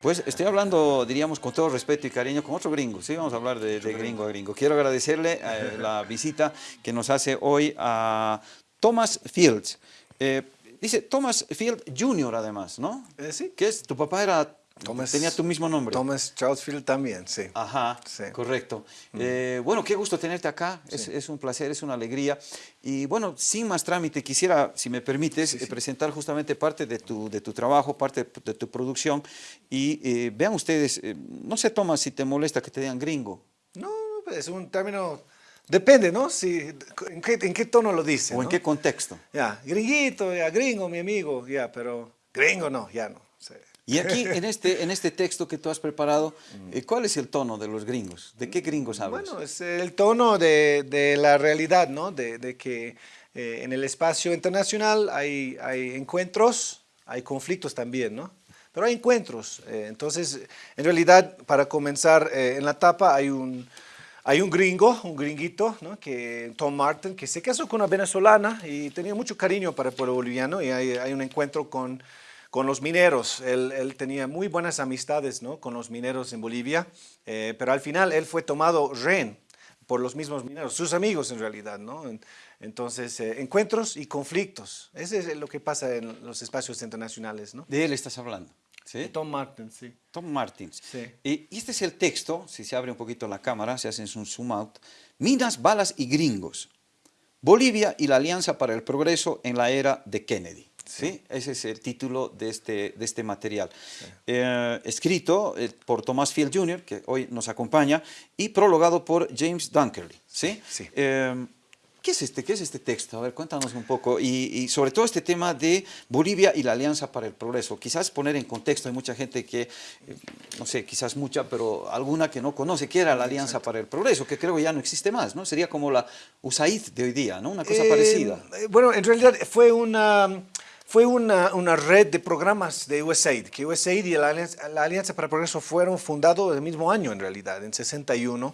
Pues estoy hablando, diríamos, con todo respeto y cariño, con otro gringo, sí, vamos a hablar de, gringo a gringo. Quiero agradecerle eh, la visita que nos hace hoy a Thomas Fields. Eh, dice Thomas Field Jr. además, ¿no? Eh, sí. ¿Qué es? ¿Tu papá era tenía tu mismo nombre. Thomas Charles Field también, sí. Ajá, correcto. Mm. Eh, bueno, qué gusto tenerte acá, es, un placer, es una alegría. Y bueno, sin más trámite, quisiera, si me permites, eh, presentar justamente parte de tu, de tu trabajo, parte de, tu producción. Y eh, vean ustedes, no sé, Thomas, si te molesta que te digan gringo. No, es un término... Depende, ¿no? Si, en, qué, tono lo dice, O en qué contexto. Ya, gringuito, ya, gringo, mi amigo, ya, pero gringo no, ya no. Y aquí, en este, en este texto que tú has preparado, eh, ¿cuál es el tono de los gringos? ¿De qué gringos hablas? Bueno, es el tono de, de la realidad, ¿no? De, de que eh, en el espacio internacional hay, hay encuentros, hay conflictos también, ¿no? Pero hay encuentros. Eh, entonces, en realidad, para comenzar en la tapa, hay un, hay un gringo, un gringuito, ¿no? que, Tom Martin, que se casó con una venezolana y tenía mucho cariño para el pueblo boliviano y hay, hay un encuentro con con los mineros. Él, tenía muy buenas amistades ¿no? con los mineros en Bolivia, eh, pero al final él fue tomado rehén por los mismos mineros, sus amigos en realidad. ¿no? Entonces, eh, encuentros y conflictos. Ese es lo que pasa en los espacios internacionales. ¿no? De él estás hablando. ¿Sí? Tom Martins, sí. Tom Martins. Sí. Y este es el texto, si se abre un poquito la cámara, se hace un zoom out. Minas, balas y gringos. Bolivia y la Alianza para el Progreso en la era de Kennedy. ¿Sí? Ese es el título de este, de este material. Eh, escrito eh, por Thomas Field Jr., que hoy nos acompaña, y prologado por James Dunkerley. ¿sí? Eh, ¿Qué es, este, ¿Qué es este texto? A ver, cuéntanos un poco. Y, sobre todo este tema de Bolivia y la Alianza para el Progreso. Quizás poner en contexto, hay mucha gente que, no sé, quizás mucha, pero alguna que no conoce qué era la Alianza para el Progreso, que creo que ya no existe más, ¿no? Sería como la USAID de hoy día, ¿no? Una cosa parecida. Bueno, en realidad fue una fue una, una, red de programas de USAID, que USAID y la Alianza, para el Progreso fueron fundados el mismo año en realidad, en 61.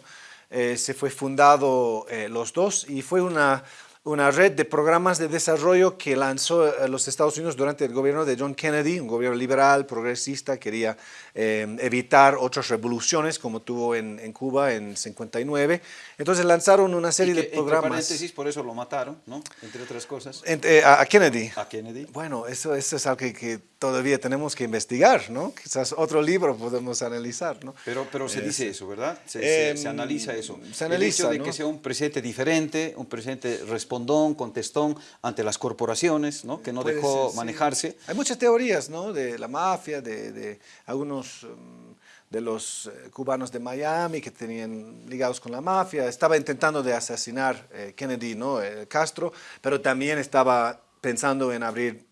Eh, se fue fundado eh, los dos y fue una, una red de programas de desarrollo que lanzó eh, los Estados Unidos durante el gobierno de John Kennedy, un gobierno liberal, progresista, quería eh, evitar otras revoluciones como tuvo en, en, Cuba en 59. Entonces lanzaron una serie de programas. Entre paréntesis, por eso lo mataron, ¿no? Entre otras cosas. Eh, a, Kennedy. A Kennedy. Bueno, eso, eso es algo que, todavía tenemos que investigar, ¿no? Quizás otro libro podemos analizar, ¿no? Pero, pero se dice eso, ¿verdad? Se, se, analiza eso. Se analiza, El hecho de que sea un presidente diferente, un presidente responsable respondón, contestón ante las corporaciones, ¿no? que no dejó manejarse. Hay muchas teorías ¿no? de la mafia, de, algunos um, de los eh, cubanos de Miami que tenían ligados con la mafia. Estaba intentando de asesinar eh, Kennedy, ¿no? Eh, Castro, pero también estaba pensando en abrir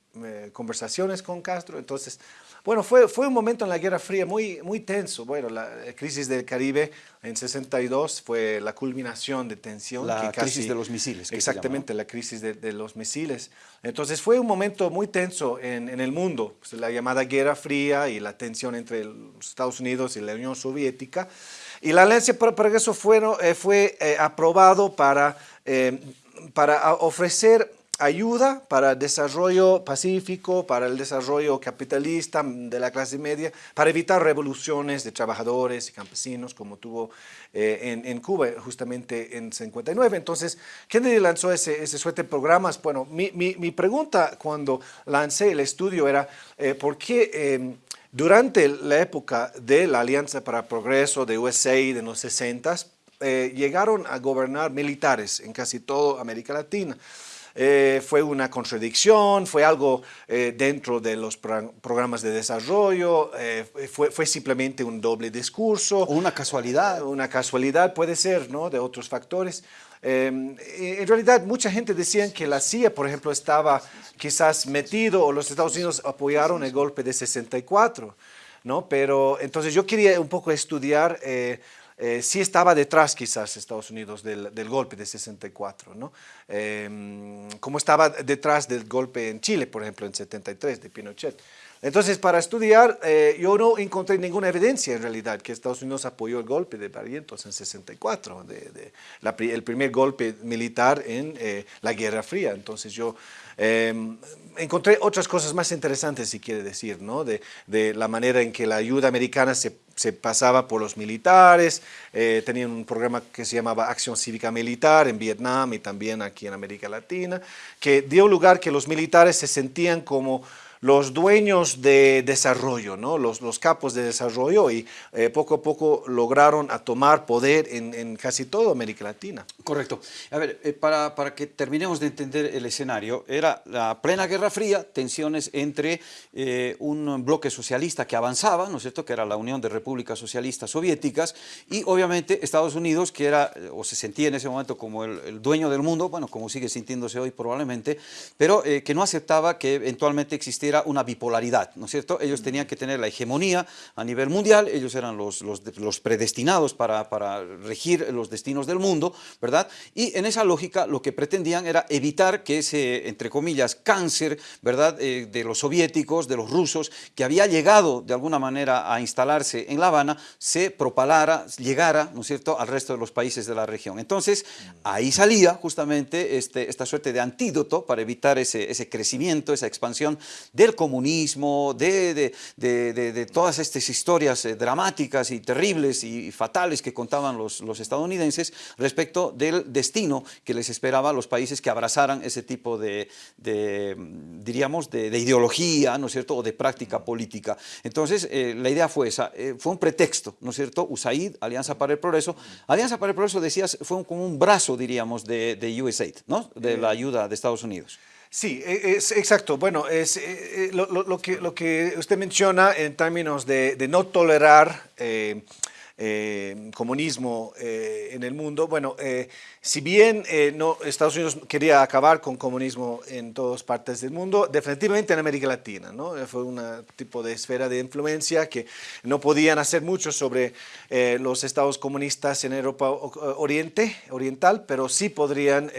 conversaciones con Castro. Entonces, bueno, fue, fue un momento en la Guerra Fría muy, muy tenso. Bueno, la crisis del Caribe en 62 fue la culminación de tensión. La crisis de los misiles. Exactamente, la crisis de, los misiles. Entonces fue un momento muy tenso en, en el mundo, pues, la llamada Guerra Fría y la tensión entre los Estados Unidos y la Unión Soviética. Y la Alianza para Progreso fue, eh, fue eh, aprobado para, eh, para ofrecer ayuda para el desarrollo pacífico, para el desarrollo capitalista de la clase media, para evitar revoluciones de trabajadores y campesinos como tuvo eh, en, Cuba justamente en 59. Entonces, Kennedy lanzó ese, ese suerte de programas. Bueno, mi, mi, pregunta cuando lancé el estudio era, eh, ¿por qué em, durante la época de la Alianza para el Progreso de USAID en los 60 eh, llegaron a gobernar militares en casi toda América Latina? Eh, fue una contradicción, fue algo eh, dentro de los programas de desarrollo, eh, fue, fue, simplemente un doble discurso. Una casualidad. Una casualidad puede ser, ¿no? De otros factores. en realidad, mucha gente decía que la CIA, por ejemplo, estaba quizás metido o los Estados Unidos apoyaron el golpe de 64, ¿no? Pero entonces yo quería un poco estudiar eh, sí estaba detrás quizás Estados Unidos del, golpe de 64, ¿no? Em, como estaba detrás del golpe en Chile, por ejemplo, en 73 de Pinochet. Entonces, para estudiar, eh, yo no encontré ninguna evidencia en realidad que Estados Unidos apoyó el golpe de Barrientos en 64, de, el primer golpe militar en eh, la Guerra Fría. Entonces, yo em, encontré otras cosas más interesantes, si quiere decir, ¿no? de, la manera en que la ayuda americana se, pasaba por los militares, eh, tenían un programa que se llamaba Acción Cívica Militar en Vietnam y también aquí en América Latina, que dio lugar que los militares se sentían como los dueños de desarrollo, ¿no? los, los capos de desarrollo y eh, poco a poco lograron a tomar poder en, casi toda América Latina. Correcto. A ver, eh, para, para, que terminemos de entender el escenario, era la plena Guerra Fría, tensiones entre eh, un bloque socialista que avanzaba, ¿no es cierto?, que era la Unión de Repúblicas Socialistas Soviéticas, y obviamente Estados Unidos, que era, o se sentía en ese momento como el, el dueño del mundo, bueno, como sigue sintiéndose hoy probablemente, pero que no aceptaba que eventualmente existiera una bipolaridad, ¿no es cierto? Ellos tenían que tener la hegemonía a nivel mundial, ellos eran los, los, predestinados para, para, regir los destinos del mundo, ¿verdad? Y en esa lógica lo que pretendían era evitar que ese, entre comillas, cáncer, ¿verdad?, eh, de los soviéticos, de los rusos, que había llegado de alguna manera a instalarse en La Habana, se propalara, llegara, ¿no es cierto?, al resto de los países de la región. Entonces, ahí salía justamente este, esta suerte de antídoto para evitar ese, ese crecimiento, esa expansión del comunismo, de, de, todas estas historias eh, dramáticas y terribles y fatales que contaban los, los, estadounidenses respecto del destino que les esperaba a los países que abrazaran ese tipo de, diríamos, de, ideología, ¿no es cierto?, o de práctica política. Entonces, eh, la idea fue esa, eh, fue un pretexto, ¿no es cierto?, USAID, Alianza para el Progreso. Alianza para el Progreso, decías, fue como un brazo, diríamos, de, de USAID, ¿no?, de la ayuda de Estados Unidos. Sí, e, es exacto. Bueno, es eh, eh, lo, que, lo que usted menciona en términos de, no tolerar eh, comunismo en el mundo. Bueno, si bien eh, no, Estados Unidos quería acabar con comunismo en todas partes del mundo, definitivamente en América Latina, ¿no? Eh, fue un tipo de esfera de influencia que no podían hacer mucho sobre eh, los estados comunistas en Europa Oriente, Oriental, pero sí podrían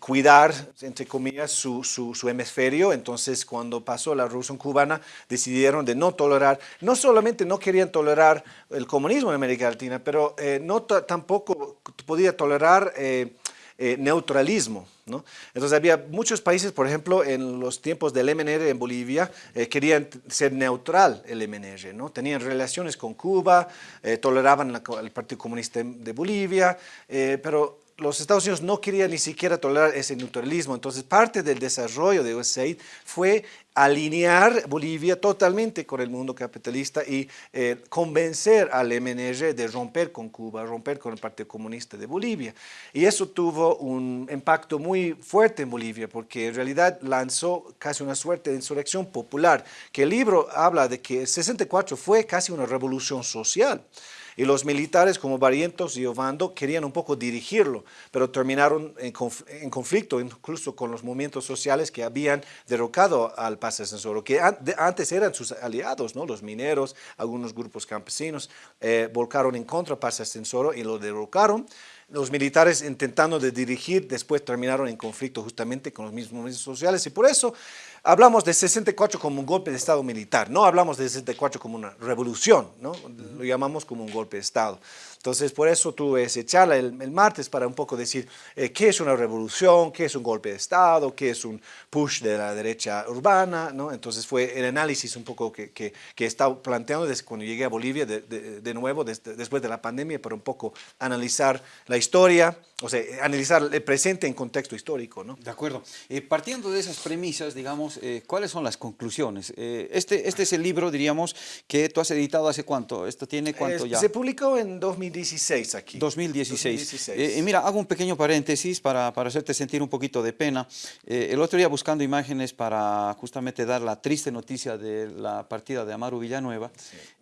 cuidar, entre comillas, su, su, su, hemisferio. Entonces, cuando pasó la Revolución Cubana, decidieron de no tolerar, no solamente no querían tolerar el comunismo en América Latina, pero no tampoco podía tolerar eh, eh, neutralismo. ¿no? Entonces había muchos países, por ejemplo, en los tiempos del MNR en Bolivia, eh, querían ser neutral el MNR, ¿no? tenían relaciones con Cuba, toleraban el Partido Comunista de Bolivia, pero los Estados Unidos no querían ni siquiera tolerar ese neutralismo, entonces parte del desarrollo de USAID fue alinear Bolivia totalmente con el mundo capitalista y eh, convencer al MNR de romper con Cuba, romper con el Partido Comunista de Bolivia. Y eso tuvo un impacto muy fuerte en Bolivia, porque en realidad lanzó casi una suerte de insurrección popular, que el libro habla de que el 64 fue casi una revolución social. Y los militares como Barrientos y Ovando querían un poco dirigirlo, pero terminaron en, conflicto incluso con los movimientos sociales que habían derrocado al Paz Ascensoro, que antes eran sus aliados, ¿no? los mineros, algunos grupos campesinos, eh, volcaron en contra de Paz Ascensoro y lo derrocaron. Los militares intentando de dirigir, después terminaron en conflicto justamente con los mismos movimientos sociales y por eso hablamos de 64 como un golpe de Estado militar, no hablamos de 64 como una revolución, ¿no? lo llamamos como un golpe de Estado. Entonces, por eso tuve esa charla el, martes para un poco decir eh, qué es una revolución, qué es un golpe de Estado, qué es un push de la derecha urbana, ¿no? Entonces fue el análisis un poco que, que, que he estado planteando desde cuando llegué a Bolivia de, de, nuevo, después de la pandemia, para un poco analizar la historia, o sea, analizar el presente en contexto histórico, ¿no? De acuerdo. Eh, partiendo de esas premisas, digamos, eh, ¿cuáles son las conclusiones? este, este es el libro, diríamos, que tú has editado hace cuánto, ¿esto tiene cuánto ya? Se publicó en 2000 2016 aquí. 2016. Eh, mira, hago un pequeño paréntesis para, para hacerte sentir un poquito de pena. Eh, el otro día buscando imágenes para justamente dar la triste noticia de la partida de Amaru Villanueva,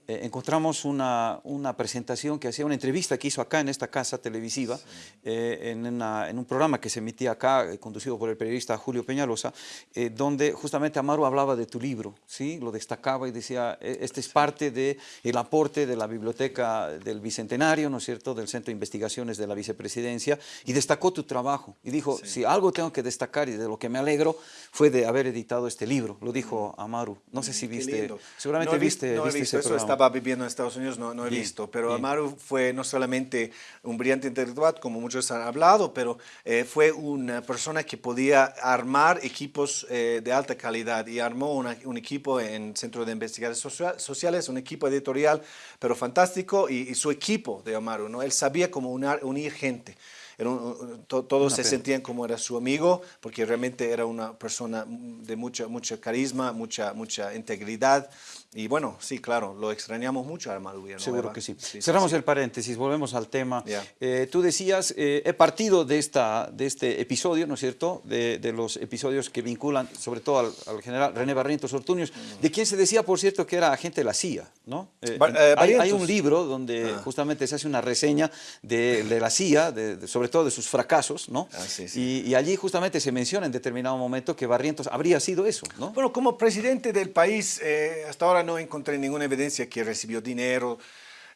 eh, encontramos una, una, presentación que hacía, una entrevista que hizo acá en esta casa televisiva, eh, en, en, un programa que se emitía acá, eh, conducido por el periodista Julio Peñalosa, donde justamente Amaro hablaba de tu libro, ¿sí? lo destacaba y decía, e, este es parte del el aporte de la biblioteca del Bicentenario, ¿no es cierto?, del Centro de Investigaciones de la Vicepresidencia, y destacó tu trabajo, y dijo, si algo tengo que destacar y de lo que me alegro, fue de haber editado este libro, lo dijo Amaru, no sé si viste, seguramente viste, viste, ese programa estaba viviendo en Estados Unidos, no, no he visto, pero Amaru fue no solamente un brillante intelectual, como muchos han hablado, pero eh, fue una persona que podía armar equipos eh, de alta calidad y armó un equipo en Centro de Investigaciones Sociales, un equipo editorial, pero fantástico, y, su equipo de Amaru, ¿no? él sabía cómo unir gente todos se sentían como era su amigo, porque realmente era una persona de mucha, mucha carisma, mucha, mucha integridad. Y bueno, sí, claro, lo extrañamos mucho a Armando Villanueva. Seguro que sí. Cerramos el paréntesis, volvemos al tema. Eh, tú decías, eh, he partido de, esta, de este episodio, ¿no es cierto?, de, de los episodios que vinculan sobre todo al, general René Barrientos Ortuños, mm. de quien se decía, por cierto, que era agente de la CIA, ¿no? Eh, hay, un libro donde ah. justamente se hace una reseña de, de la CIA, de, sobre todo de sus fracasos, ¿no? Ah, y, allí justamente se menciona en determinado momento que Barrientos habría sido eso, ¿no? Bueno, como presidente del país, hasta ahora no encontré ninguna evidencia que recibió dinero,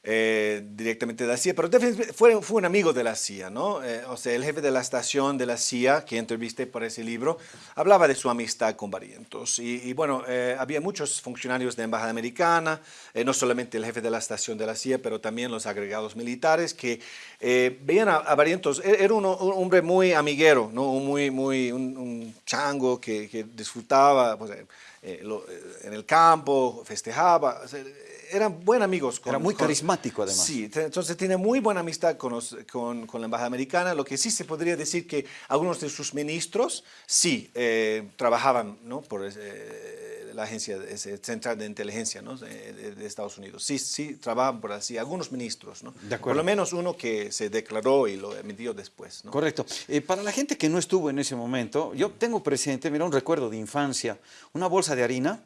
eh, directamente de la CIA, pero fue, fue un amigo de la CIA, ¿no? Eh, o sea, el jefe de la estación de la CIA, que entrevisté por ese libro, hablaba de su amistad con Barrientos. Y, bueno, eh, había muchos funcionarios de Embajada Americana, no solamente el jefe de la estación de la CIA, pero también los agregados militares, que veían a, Barrientos, e, era un, hombre muy amiguero, ¿no? Un, muy, muy, un, chango que, disfrutaba pues, en el campo, festejaba eran buenos amigos. Era muy carismático además. Sí, entonces tiene muy buena amistad con, con, con, la Embajada Americana, lo que sí se podría decir que algunos de sus ministros sí eh, trabajaban ¿no? por eh, la agencia central de inteligencia ¿no? de, Estados Unidos. Sí, sí, trabajan por así, algunos ministros, ¿no? De por lo menos uno que se declaró y lo emitió después. ¿no? Correcto. Eh, para la gente que no estuvo en ese momento, yo tengo presente, mira, un recuerdo de infancia, una bolsa de harina,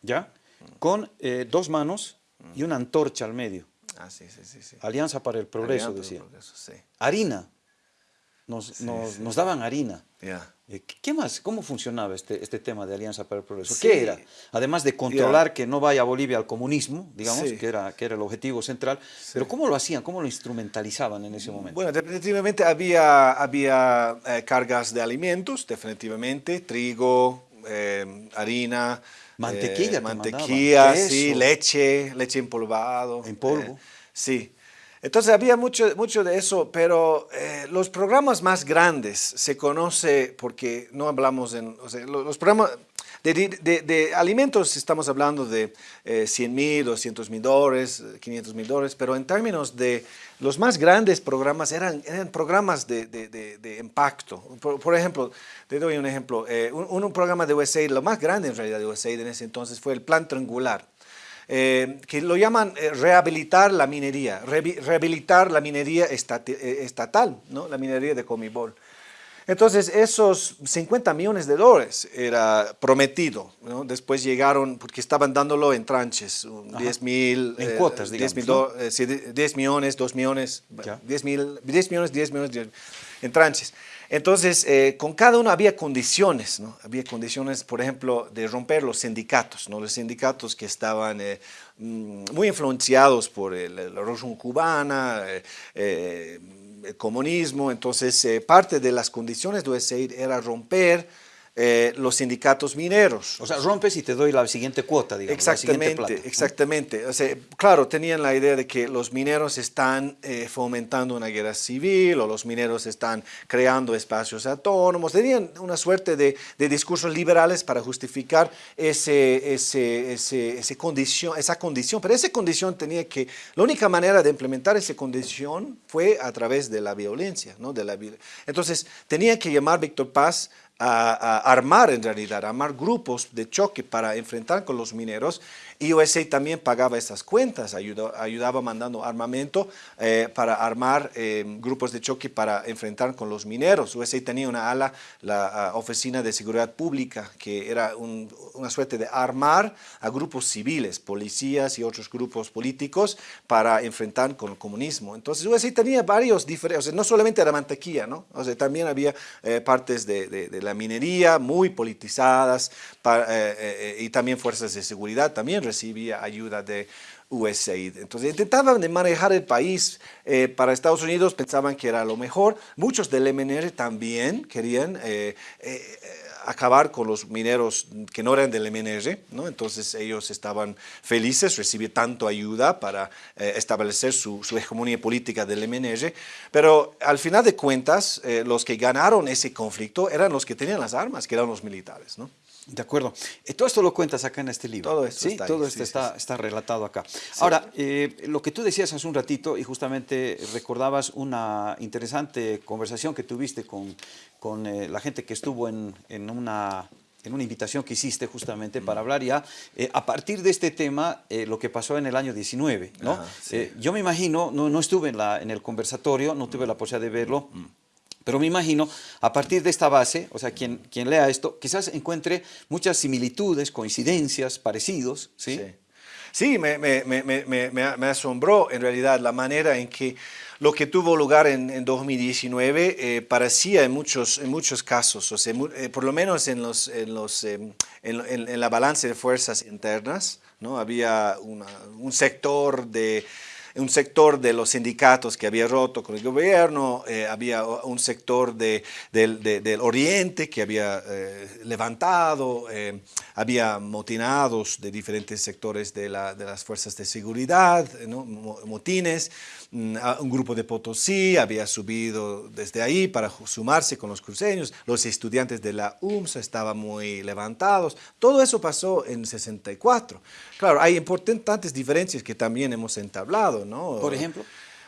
¿ya?, con eh, dos manos y una antorcha al medio. Ah, sí, sí, sí. Alianza para el Progreso, decía. Harina. Nos, nos, daban harina. Eh, ¿Qué más? ¿Cómo funcionaba este, este tema de Alianza para el Progreso? ¿Qué era? Además de controlar que no vaya Bolivia al comunismo, digamos, que, era, que era el objetivo central, pero ¿cómo lo hacían? ¿Cómo lo instrumentalizaban en ese momento? Bueno, definitivamente había, había eh, cargas de alimentos, definitivamente, trigo, harina, Mantequilla, eh, mantequilla, sí, leche, leche empolvado. En polvo. Eh, sí. Entonces había mucho, mucho de eso, pero eh, los programas más grandes se conoce porque no hablamos en, o sea, los, programas de, de, de, alimentos estamos hablando de 100 mil, 200 mil dólares, 500 mil dólares, pero en términos de los más grandes programas eran, eran programas de, de impacto. Por, ejemplo, te doy un ejemplo, eh, un, programa de USAID, lo más grande en realidad de USAID en ese entonces fue el Plan Triangular. Eh, que lo llaman eh, rehabilitar la minería, rehabilitar la minería estatal, ¿no? la minería de Comibol. Entonces, esos 50 millones de dólares era prometido. ¿no? Después llegaron, porque estaban dándolo en tranches, 10 mil... En cuotas, digamos. 10, mil 10 millones, 2 millones, 10, mil, 10 millones, 10 millones, 10, en tranches. Entonces, eh, con cada uno había condiciones, ¿no? Había condiciones, por ejemplo, de romper los sindicatos, ¿no? Los sindicatos que estaban eh, mm, muy influenciados por la revolución cubana, eh, el comunismo. Entonces, parte de las condiciones de USAID era romper eh, los sindicatos mineros. O sea, rompes y te doy la siguiente cuota, digamos, Exactamente, exactamente. O sea, claro, tenían la idea de que los mineros están eh, fomentando una guerra civil o los mineros están creando espacios autónomos. Tenían una suerte de, discursos liberales para justificar ese, ese, ese, condición, esa condición. Pero esa condición tenía que, la única manera de implementar esa condición fue a través de la violencia. ¿no? De la, entonces, tenía que llamar Víctor Paz a, armar en realidad, armar grupos de choque para enfrentar con los mineros y USA también pagaba esas cuentas, ayudaba mandando armamento eh, para armar eh, grupos de choque para enfrentar con los mineros. USA tenía una ala, la Oficina de Seguridad Pública, que era una suerte de armar a grupos civiles, policías y otros grupos políticos para enfrentar con el comunismo. Entonces USA tenía varios diferentes, no solamente era mantequilla, ¿no? O sea, también había eh, partes de, la minería muy politizadas y también fuerzas de seguridad también recibía ayuda de USAID. Entonces intentaban de manejar el país eh, para Estados Unidos, pensaban que era lo mejor. Muchos del MNR también querían eh, eh, acabar con los mineros que no eran del MNR, ¿no? entonces ellos estaban felices, recibir tanto ayuda para establecer su, su, hegemonía política del MNR, pero al final de cuentas los que ganaron ese conflicto eran los que tenían las armas, que eran los militares. ¿no? De acuerdo. Eh, todo esto lo cuentas acá en este libro. Todo esto ¿sí? está Todo esto está, está, relatado acá. Ahora, eh, lo que tú decías hace un ratito, y justamente recordabas una interesante conversación que tuviste con, con eh, la gente que estuvo en, en, una, en una invitación que hiciste justamente para hablar ya, a partir de este tema, lo que pasó en el año 19. ¿no? yo me imagino, no, no estuve en, la, en el conversatorio, no tuve la posibilidad de verlo, mm. Pero me imagino, a partir de esta base, o sea, quien, quien lea esto, quizás encuentre muchas similitudes, coincidencias, parecidos, ¿sí? Sí, me, me, me, me, asombró en realidad la manera en que lo que tuvo lugar en, en 2019 eh, parecía en muchos, en muchos casos, o sea, eh, por lo menos en, los, en, los, em, en, en, la balance de fuerzas internas, ¿no? había un sector de un sector de los sindicatos que había roto con el gobierno, eh, había un sector de, del, oriente que había eh, levantado, eh, había motinados de diferentes sectores de, las fuerzas de seguridad, motines, mm, un grupo de Potosí había subido desde ahí para sumarse con los cruceños, los estudiantes de la UMSA estaban muy levantados, todo eso pasó en 64. Claro, hay importantes diferencias que también hemos entablado, ¿no? Por ejemplo.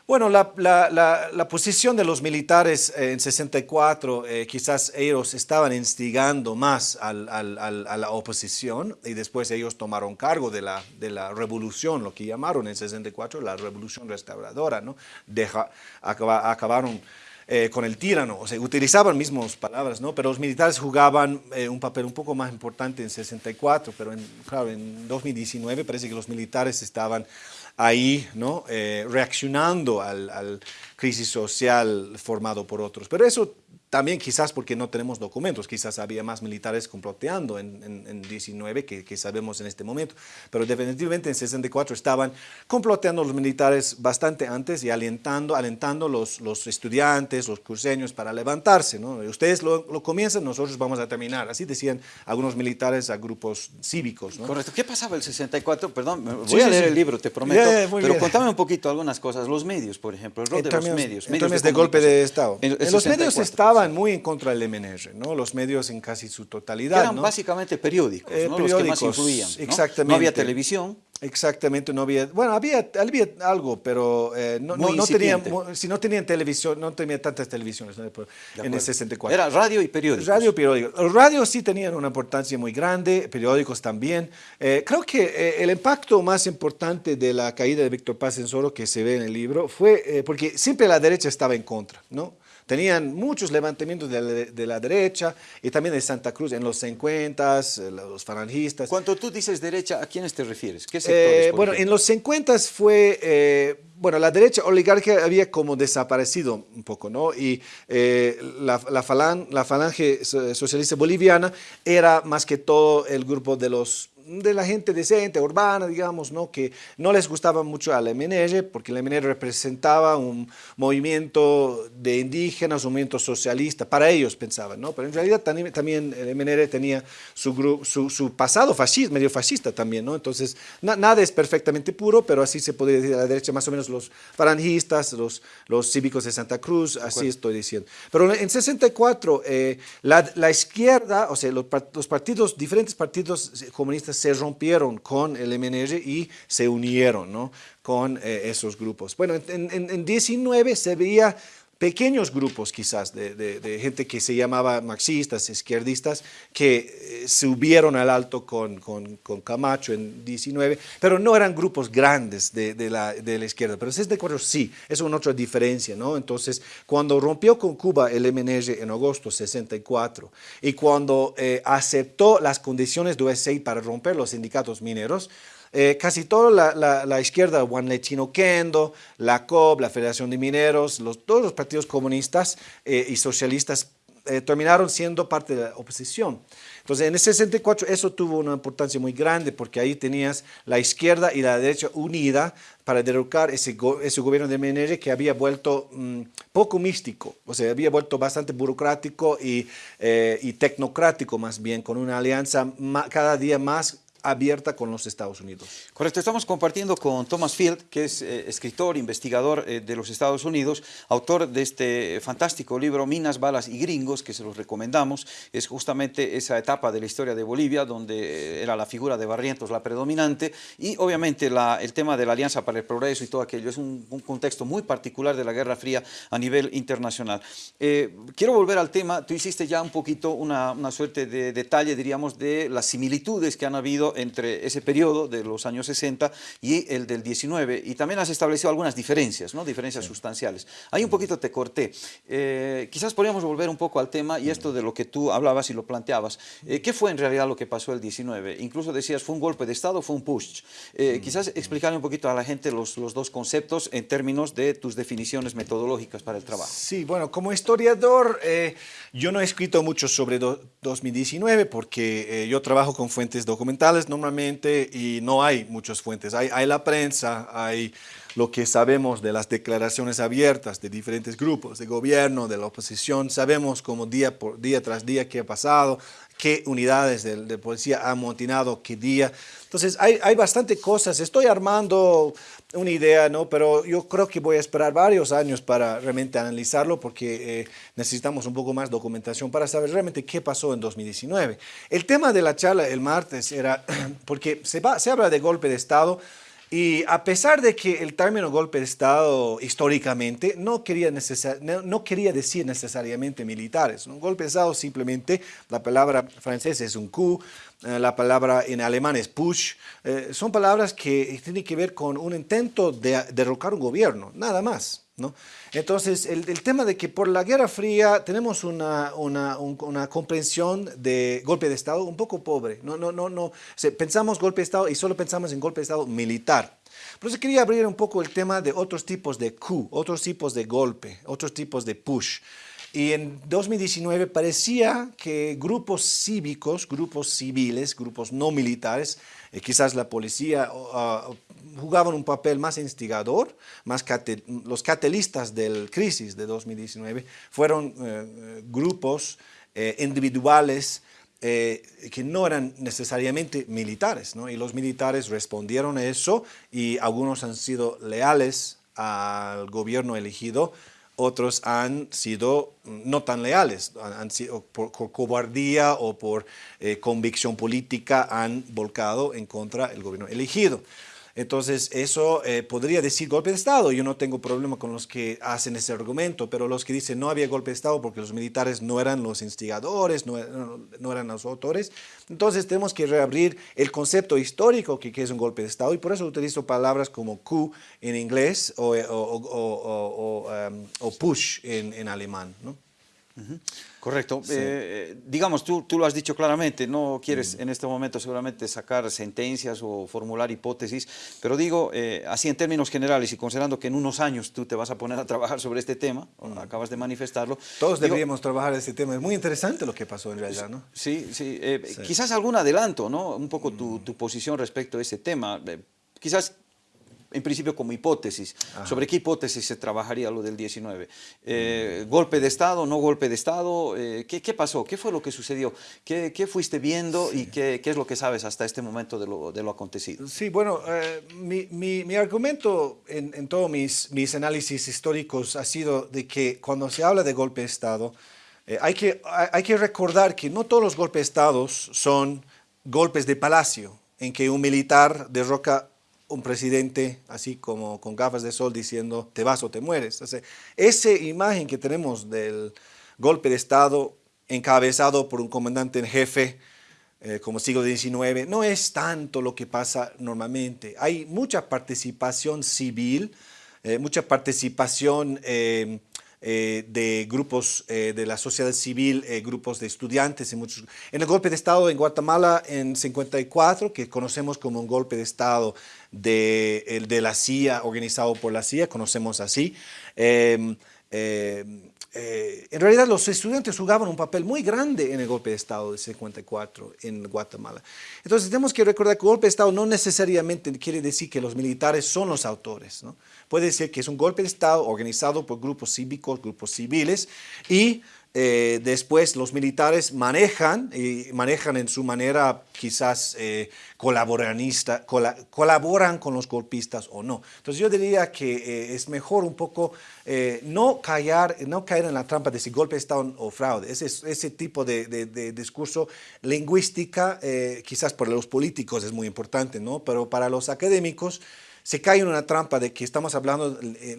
Bueno, la, la, la, posición de los militares en 64, eh, quizás ellos estaban instigando más al, al, a la oposición y después ellos tomaron cargo de la, de la revolución, lo que llamaron en 64 la revolución restauradora, ¿no? Deja, acabaron eh, con el tirano, o sea, utilizaban mismas palabras, ¿no? Pero los militares jugaban eh, un papel un poco más importante en 64, pero en, claro, en 2019 parece que los militares estaban ahí, ¿no? Eh, reaccionando al, al crisis social formado por otros. Pero eso también quizás porque no tenemos documentos, quizás había más militares comploteando en, en, 19 que, que, sabemos en este momento, pero definitivamente en 64 estaban comploteando los militares bastante antes y alentando, alentando los, los estudiantes, los cruceños para levantarse. ¿no? Ustedes lo, lo, comienzan, nosotros vamos a terminar. Así decían algunos militares a grupos cívicos. ¿no? Correcto. ¿Qué pasaba el 64? Perdón, voy a leer el libro, te prometo, pero contame un poquito algunas cosas. Los medios, por ejemplo, el rol de los medios. medios de, golpe de Estado. En, los medios estaban muy en contra del MNR, ¿no? los medios en casi su totalidad. eran básicamente periódicos, eh, ¿no? los que más influían. Exactamente. No había televisión. Exactamente, no había, bueno, había, había algo, pero eh, no, no, tenían, si no tenían televisión, no tenía tantas televisiones en el 64. Era radio y periódicos. Radio y periódicos. Los radios sí tenían una importancia muy grande, periódicos también. Eh, creo que el impacto más importante de la caída de Víctor Paz en Soro, que se ve en el libro, fue porque siempre la derecha estaba en contra, ¿no? Tenían muchos levantamientos de la, derecha y también de Santa Cruz en los 50, eh, los falangistas. Cuando tú dices derecha, ¿a quiénes te refieres? ¿Qué sectores? Eh, bueno, en los 50 fue, eh, bueno, la derecha oligarquía había como desaparecido un poco, ¿no? Y la, la, la falange socialista boliviana era más que todo el grupo de los de la gente decente, urbana, digamos, ¿no? que no les gustaba mucho al MNR, porque el MNR representaba un movimiento de indígenas, un movimiento socialista, para ellos pensaban, ¿no? pero en realidad también el MNR tenía su, su, su pasado fascista, medio fascista también, ¿no? entonces nada es perfectamente puro, pero así se podría decir a la derecha, más o menos los farangistas, los, los cívicos de Santa Cruz, así estoy diciendo. Pero en 64, eh, la, la, izquierda, o sea, los, los partidos, diferentes partidos comunistas se rompieron con el MNR y se unieron ¿no? con eh, esos grupos. Bueno, en, en, 19 se veía pequeños grupos quizás de, gente que se llamaba marxistas, izquierdistas, que eh, subieron al alto con, Camacho en 19, pero no eran grupos grandes de, la, izquierda. Pero de acuerdo, sí, es una otra diferencia, ¿no? Entonces, cuando rompió con Cuba el MNG en agosto 64 y cuando eh, aceptó las condiciones de USAID para romper los sindicatos mineros, eh, casi toda la, izquierda, Juan Lechino Kendo, la COB, la Federación de Mineros, los, todos los partidos comunistas eh, y socialistas eh, terminaron siendo parte de la oposición. Entonces, en el 64 eso tuvo una importancia muy grande porque ahí tenías la izquierda y la derecha unida para derrocar ese, ese gobierno de MNR que había vuelto mm, poco místico, o sea, había vuelto bastante burocrático y, y tecnocrático más bien, con una alianza cada día más abierta con los Estados Unidos. Correcto, estamos compartiendo con Thomas Field, que es eh, escritor, investigador eh, de los Estados Unidos, autor de este fantástico libro Minas, Balas y Gringos, que se los recomendamos. Es justamente esa etapa de la historia de Bolivia, donde eh, era la figura de Barrientos la predominante, y obviamente el tema de la Alianza para el Progreso y todo aquello. Es un, contexto muy particular de la Guerra Fría a nivel internacional. quiero volver al tema, tú hiciste ya un poquito una, una suerte de detalle, diríamos, de las similitudes que han habido entre ese periodo de los años 60 y el del 19, y también has establecido algunas diferencias, ¿no? diferencias sustanciales. Ahí un poquito te corté. Eh, quizás podríamos volver un poco al tema y esto de lo que tú hablabas y lo planteabas. Eh, ¿Qué fue en realidad lo que pasó el 19? Incluso decías, ¿fue un golpe de Estado o fue un push? Eh, quizás explicarle un poquito a la gente los, los dos conceptos en términos de tus definiciones metodológicas para el trabajo. Sí, bueno, como historiador, yo no he escrito mucho sobre 2019 porque yo trabajo con fuentes documentales normalmente y no hay muchas fuentes. Hay, hay la prensa, hay lo que sabemos de las declaraciones abiertas de diferentes grupos, de gobierno, de la oposición, sabemos como día por día tras día qué ha pasado, qué unidades de, policía han amotinado qué día. Entonces hay, hay bastante cosas, estoy armando una idea, ¿no? pero yo creo que voy a esperar varios años para realmente analizarlo porque eh, necesitamos un poco más documentación para saber realmente qué pasó en 2019. El tema de la charla el martes era, porque se, va, se habla de golpe de Estado, y a pesar de que el término golpe de Estado históricamente no quería, no, quería decir necesariamente militares, un golpe de Estado simplemente, la palabra francesa es un coup, eh, la palabra en alemán es push, eh, son palabras que tienen que ver con un intento de derrocar un gobierno, nada más. ¿No? Entonces, el, tema de que por la Guerra Fría tenemos una, una, comprensión de golpe de Estado un poco pobre. No, no, no, no. pensamos golpe de Estado y solo pensamos en golpe de Estado militar. Por eso quería abrir un poco el tema de otros tipos de coup, otros tipos de golpe, otros tipos de push. Y en 2019 parecía que grupos cívicos, grupos civiles, grupos no militares, eh, quizás la policía, uh, jugaban un papel más instigador, más los catalistas del crisis de 2019 fueron eh, grupos eh, individuales que no eran necesariamente militares, ¿no? y los militares respondieron a eso y algunos han sido leales al gobierno elegido, otros han sido no tan leales, han sido por, cobardía o por eh, convicción política han volcado en contra del gobierno elegido. Entonces, eso eh, podría decir golpe de Estado. Yo no tengo problema con los que hacen ese argumento, pero los que dicen no había golpe de Estado porque los militares no eran los instigadores, no, eran los autores, entonces tenemos que reabrir el concepto histórico que, es un golpe de Estado y por eso utilizo palabras como coup en inglés o, o, um, push en, en alemán. ¿no? Correcto. Eh, eh, digamos, tú, tú, lo has dicho claramente, no quieres mm. en este momento seguramente sacar sentencias o formular hipótesis, pero digo, eh, así en términos generales y considerando que en unos años tú te vas a poner a trabajar sobre este tema, mm. acabas de manifestarlo. Todos deberíamos trabajar este tema, es muy interesante lo que pasó en realidad, ¿no? Sí, sí, quizás algún adelanto, ¿no? Un poco tu, mm. tu posición respecto a ese tema. quizás en principio como hipótesis. ¿Sobre qué hipótesis se trabajaría lo del 19? Eh, ¿Golpe de Estado, no golpe de Estado? Eh, ¿qué, ¿qué, pasó? ¿Qué fue lo que sucedió? ¿Qué, qué fuiste viendo y qué, qué, es lo que sabes hasta este momento de lo, de lo acontecido? Sí, bueno, eh, mi, mi, mi, argumento en, en todos mis, mis análisis históricos ha sido de que cuando se habla de golpe de Estado, hay, que, hay que recordar que no todos los golpes de Estado son golpes de palacio, en que un militar derroca un presidente así como con gafas de sol diciendo te vas o te mueres. esa imagen que tenemos del golpe de Estado encabezado por un comandante en jefe eh, como siglo XIX, no es tanto lo que pasa normalmente. Hay mucha participación civil, eh, mucha participación eh, de grupos de la sociedad civil, grupos de estudiantes. En, muchos, en el golpe de Estado en Guatemala en 54, que conocemos como un golpe de Estado de, el de la CIA, organizado por la CIA, conocemos así. Eh, en realidad los estudiantes jugaban un papel muy grande en el golpe de Estado de 54 en Guatemala. Entonces tenemos que recordar que golpe de Estado no necesariamente quiere decir que los militares son los autores. ¿no? Puede ser que es un golpe de Estado organizado por grupos cívicos, grupos civiles y eh, después los militares manejan, y manejan en su manera quizás eh, colaboranista, colaboran con los golpistas o no. Entonces yo diría que eh, es mejor un poco no, callar, no caer en la trampa de si golpe Estado o fraude. Ese, ese tipo de, de discurso lingüística, quizás para los políticos es muy importante, ¿no? pero para los académicos se cae en una trampa de que estamos hablando, eh,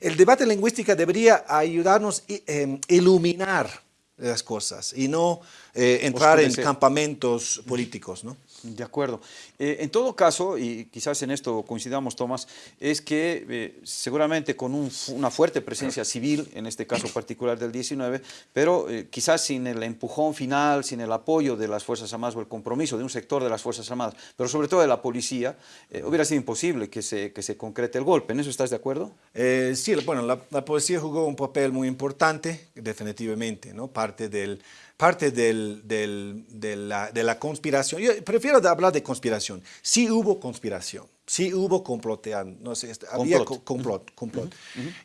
el debate lingüístico debería ayudarnos a em, iluminar las cosas y no eh, entrar en campamentos políticos, ¿no? De acuerdo. Eh, en todo caso, y quizás en esto coincidamos, Tomás, es que eh, seguramente con una fuerte presencia civil, en este caso particular del 19, pero quizás sin el empujón final, sin el apoyo de las Fuerzas Armadas o el compromiso de un sector de las Fuerzas Armadas, pero sobre todo de la policía, hubiera sido imposible que se, que se concrete el golpe. ¿En eso estás de acuerdo? sí, bueno, la, la, policía jugó un papel muy importante, definitivamente, ¿no? Parte del parte del, del, de, la, de, la, conspiración. Yo prefiero hablar de conspiración. Sí hubo conspiración, sí hubo comploteando, no sé, este, había complot. complot,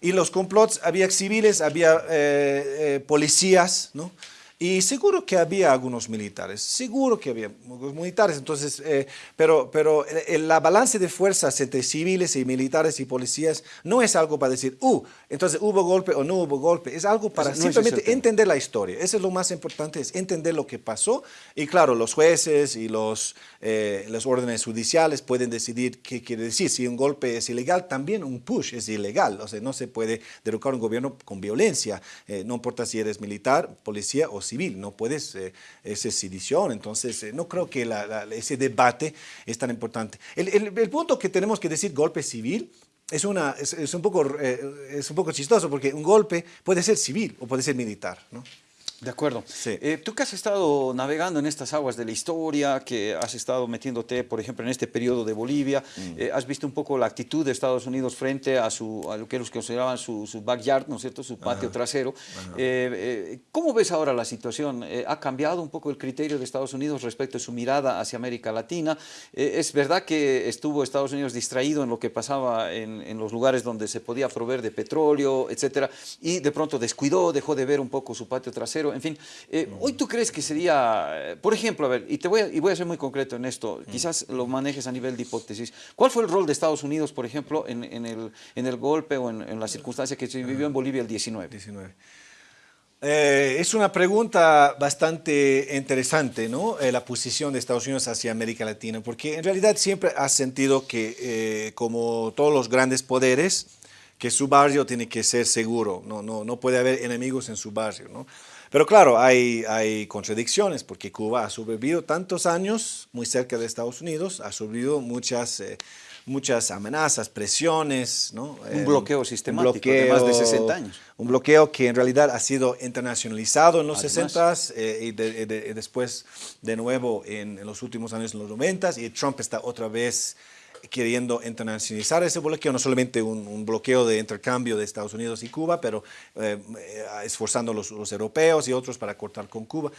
Y los complots, había civiles, había eh, eh, policías, ¿no? Y seguro que había algunos militares, seguro que había algunos militares, entonces, eh, pero, pero la balance de fuerzas entre civiles y militares y policías no es algo para decir, uh, entonces hubo golpe o no hubo golpe, es algo para simplemente entender la historia. Eso es lo más importante, es entender lo que pasó. Y claro, los jueces y los, eh, los órdenes judiciales pueden decidir qué quiere decir. Si un golpe es ilegal, también un push es ilegal. O sea, no se puede derrocar un gobierno con violencia, eh, no importa si eres militar, policía o civil, no puedes, eh, es sedición, entonces eh, no creo que ese debate es tan importante. El, punto que tenemos que decir golpe civil es, una, es, un poco, eh, es un poco chistoso porque un golpe puede ser civil o puede ser militar, ¿no? De acuerdo. Eh, tú que has estado navegando en estas aguas de la historia, que has estado metiéndote, por ejemplo, en este periodo de Bolivia, mm. eh, has visto un poco la actitud de Estados Unidos frente a, su, a lo que ellos consideraban su, su backyard, ¿no es cierto?, su patio trasero. Eh, ¿Cómo ves ahora la situación? ¿Ha cambiado un poco el criterio de Estados Unidos respecto a su mirada hacia América Latina? ¿Es verdad que estuvo Estados Unidos distraído en lo que pasaba en, en los lugares donde se podía proveer de petróleo, etcétera, y de pronto descuidó, dejó de ver un poco su patio trasero? En fin. Eh, hoy tú crees que sería, eh, por ejemplo, a ver, y, te voy a, y voy a ser muy concreto en esto, quizás lo manejes a nivel de hipótesis. ¿Cuál fue el rol de Estados Unidos, por ejemplo, en, el, en el, golpe o en, en, la circunstancia que se vivió en Bolivia el 19? 19. Eh, es una pregunta bastante interesante, ¿no? la posición de Estados Unidos hacia América Latina, porque en realidad siempre ha sentido que, como todos los grandes poderes, que su barrio tiene que ser seguro, no, no, no puede haber enemigos en su barrio, ¿no? Pero claro, hay, hay contradicciones porque Cuba ha sobrevivido tantos años muy cerca de Estados Unidos, ha sobrevivido muchas, eh, muchas amenazas, presiones. ¿no? Un bloqueo sistemático de más de 60 años. Un bloqueo que en realidad ha sido internacionalizado en los 60 eh, y, después de nuevo en, en, los últimos años, en los 90 y Trump está otra vez queriendo internacionalizar ese bloqueo, no solamente un, bloqueo de intercambio de Estados Unidos y Cuba, pero eh, eh, esforzando los, los, europeos y otros para cortar con Cuba.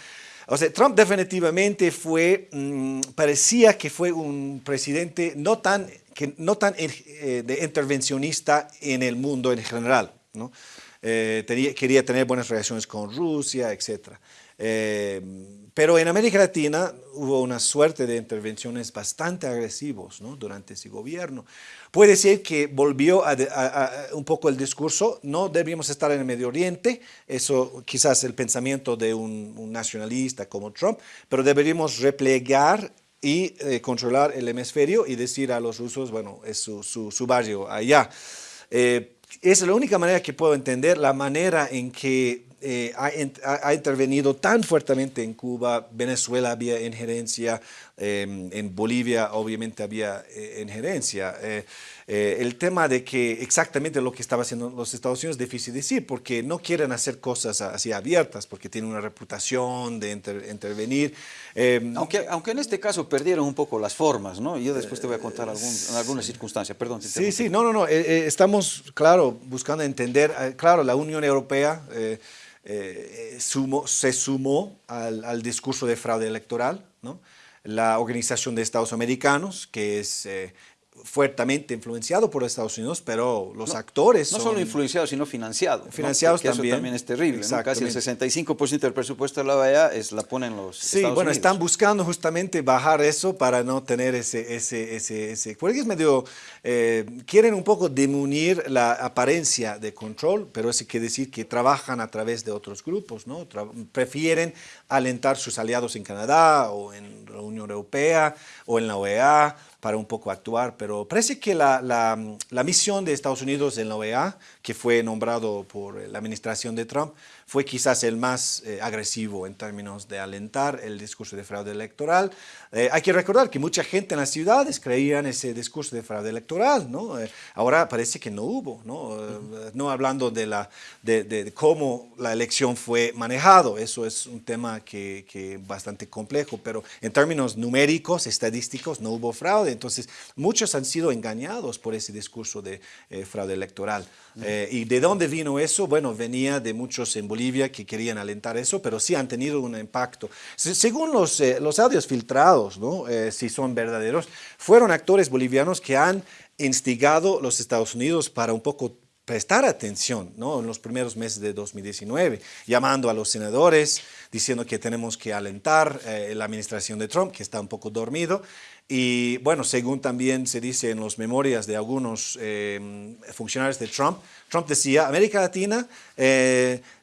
O sea, Trump definitivamente fue, mm, parecía que fue un presidente no tan, que, no tan eh, de intervencionista en el mundo en general, ¿no? quería tener buenas relaciones con Rusia, etc. Pero en América Latina hubo una suerte de intervenciones bastante agresivos ¿no? durante ese gobierno. Puede ser que volvió a, un poco el discurso, no deberíamos estar en el Medio Oriente, eso quizás el pensamiento de un, nacionalista como Trump, pero deberíamos replegar y eh, controlar el hemisferio y decir a los rusos, bueno, es su, su, barrio allá. Eh, es la única manera que puedo entender la manera en que eh, ha, intervenido tan fuertemente en Cuba, Venezuela había injerencia, em, en Bolivia obviamente había injerencia. Eh, el tema de que exactamente lo que estaba haciendo los Estados Unidos es difícil decir, porque no quieren hacer cosas así abiertas, porque tienen una reputación de intervenir. Em, aunque, aunque en este caso perdieron un poco las formas, ¿no? Yo después te voy a contar algún, algunas circunstancias, perdón. sí, sí, no, no, no, eh, eh, estamos, claro, buscando entender, claro, la Unión Europea se sumó al, discurso de fraude electoral. La Organización de Estados Americanos, que es fuertemente influenciado por Estados Unidos, pero los actores No solo influenciados, sino financiados. Financiados también. Eso también es terrible, Casi el 65% del presupuesto de la OEA es, la ponen los Sí, bueno, están buscando justamente bajar eso para no tener ese... ese, ese, ese porque es medio... Eh, quieren un poco demunir la apariencia de control, pero eso quiere decir que trabajan a través de otros grupos, ¿no? prefieren alentar sus aliados en Canadá o en la Unión Europea o en la OEA para un poco actuar, pero parece que la, la, misión de Estados Unidos en la OEA, que fue nombrado por la administración de Trump, fue quizás el más eh, agresivo en términos de alentar el discurso de fraude electoral. Eh, hay que recordar que mucha gente en las ciudades creía en ese discurso de fraude electoral, ¿no? Eh, ahora parece que no hubo, ¿no? no hablando de, la, de, de, cómo la elección fue manejado, eso es un tema que, que bastante complejo, pero en términos numéricos, estadísticos, no hubo fraude, entonces muchos han sido engañados por ese discurso de fraude electoral. ¿Y de dónde vino eso? Bueno, venía de muchos en que querían alentar eso, pero sí han tenido un impacto. según los, eh, los audios filtrados, ¿no? Eh, si son verdaderos, fueron actores bolivianos que han instigado los Estados Unidos para un poco prestar atención ¿no? en los primeros meses de 2019, llamando a los senadores, diciendo que tenemos que alentar eh, la administración de Trump, que está un poco dormido. Y bueno, según también se dice en las memorias de algunos funcionarios de Trump, Trump decía, América Latina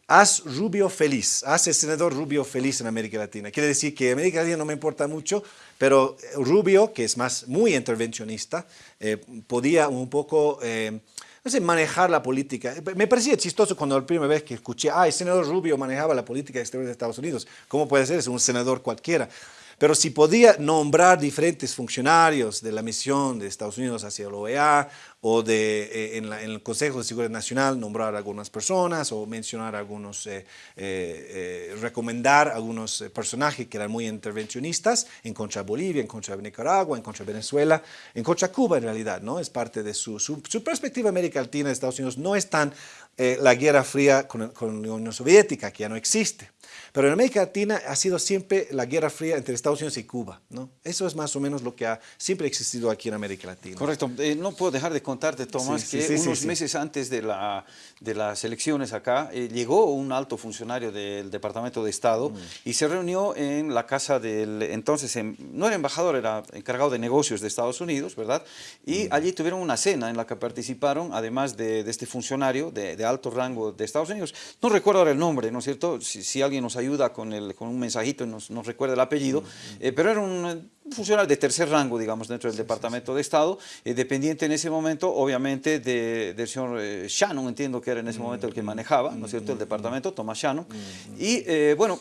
haz Rubio feliz, haz el senador Rubio feliz en América Latina. Quiere decir que América Latina no me importa mucho, pero Rubio, que es más muy intervencionista, eh, podía un poco... Eh, no sé, manejar la política. Me parecía chistoso cuando la primera vez que escuché, ah, el senador Rubio manejaba la política exterior de Estados Unidos. ¿Cómo puede ser? Es un senador cualquiera. Pero si podía nombrar diferentes funcionarios de la misión de Estados Unidos hacia la OEA o de, eh, en, el Consejo de Seguridad Nacional nombrar algunas personas o mencionar algunos, eh, eh, recomendar algunos personajes que eran muy intervencionistas en contra de Bolivia, en contra de Nicaragua, en contra de Venezuela, en contra de Cuba en realidad, ¿no? Es parte de su, su, perspectiva América Latina Estados Unidos no es tan la Guerra Fría con, con la Unión Soviética, que ya no existe. Pero en América Latina ha sido siempre la guerra fría entre Estados Unidos y Cuba. ¿no? Eso es más o menos lo que ha siempre existido aquí en América Latina. Correcto. Eh, no puedo dejar de contarte, Tomás, que unos meses antes de, la, de las elecciones acá, eh, llegó un alto funcionario del Departamento de Estado mm. y se reunió en la casa del entonces, em, no era embajador, era encargado de negocios de Estados Unidos, ¿verdad? Y mm. allí tuvieron una cena en la que participaron, además de, de este funcionario de, alto rango de Estados Unidos. No recuerdo ahora el nombre, ¿no es cierto? Si, si alguien nos ayuda con, el, con un mensajito y nos, recuerda el apellido, eh, pero era un funcionario de tercer rango, digamos, dentro del Departamento de Estado, eh, dependiente en ese momento, obviamente, de, del señor eh, Shannon, entiendo que era en ese momento el que manejaba, ¿no es cierto?, el departamento, Thomas Shannon, y bueno,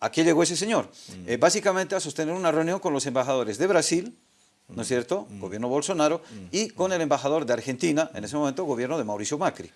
aquí llegó ese señor, básicamente a sostener una reunión con los embajadores de Brasil, ¿no es cierto?, mm. gobierno Bolsonaro, mm. y con el embajador de Argentina, en ese momento gobierno de Mauricio Macri.